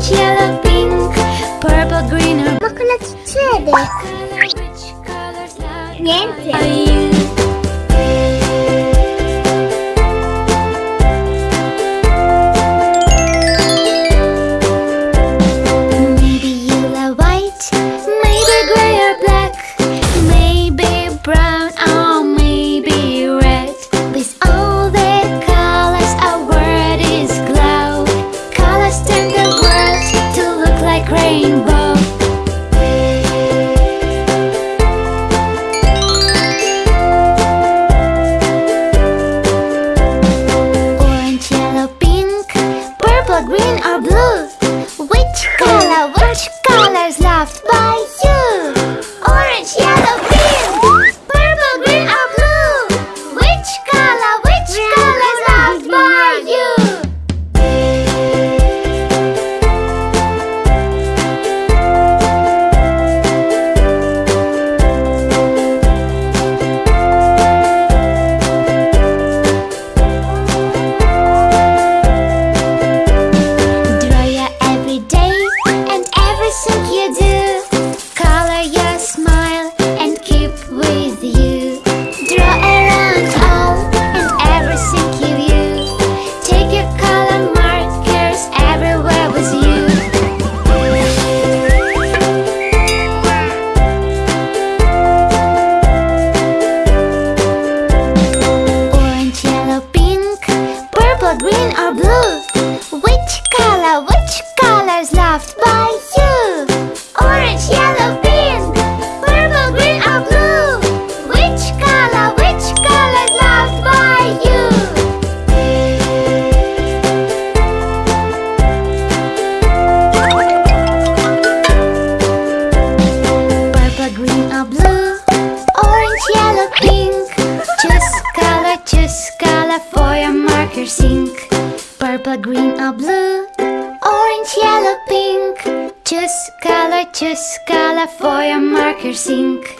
orange, yellow, pink, purple, green or... Mogę lecieć Więcej. Color for marker sink. Purple, green or blue. Orange, yellow, pink. Choose color, choose color for your marker sink.